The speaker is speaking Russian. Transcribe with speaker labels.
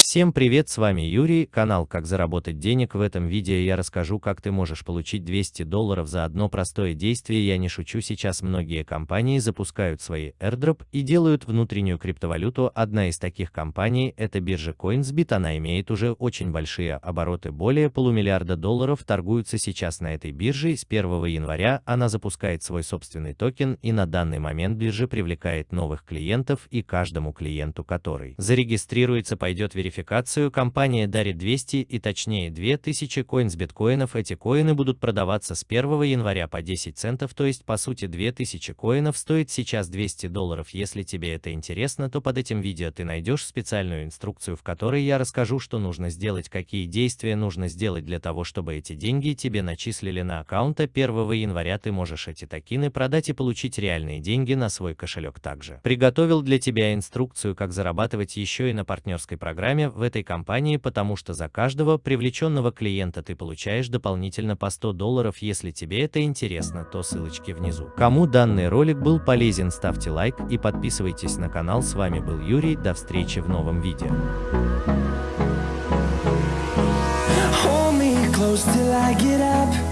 Speaker 1: Всем привет, с вами Юрий, канал Как заработать денег. В этом видео я расскажу, как ты можешь получить 200 долларов за одно простое действие. Я не шучу, сейчас многие компании запускают свои airdrop и делают внутреннюю криптовалюту. Одна из таких компаний это биржа CoinsBit, она имеет уже очень большие обороты, более полумиллиарда долларов торгуются сейчас на этой бирже. С 1 января она запускает свой собственный токен и на данный момент биржа привлекает новых клиентов и каждому клиенту, который зарегистрируется, пойдет верификация верификацию компания дарит 200 и точнее 2000 коин с биткоинов. Эти коины будут продаваться с 1 января по 10 центов, то есть по сути 2000 коинов стоит сейчас 200 долларов. Если тебе это интересно, то под этим видео ты найдешь специальную инструкцию, в которой я расскажу, что нужно сделать, какие действия нужно сделать для того, чтобы эти деньги тебе начислили на аккаунт. 1 января ты можешь эти токены продать и получить реальные деньги на свой кошелек также. Приготовил для тебя инструкцию, как зарабатывать еще и на партнерской программе в этой компании, потому что за каждого привлеченного клиента ты получаешь дополнительно по 100 долларов. Если тебе это интересно, то ссылочки внизу. Кому данный ролик был полезен, ставьте лайк и подписывайтесь на канал. С вами был Юрий, до встречи в новом видео. close till I get up.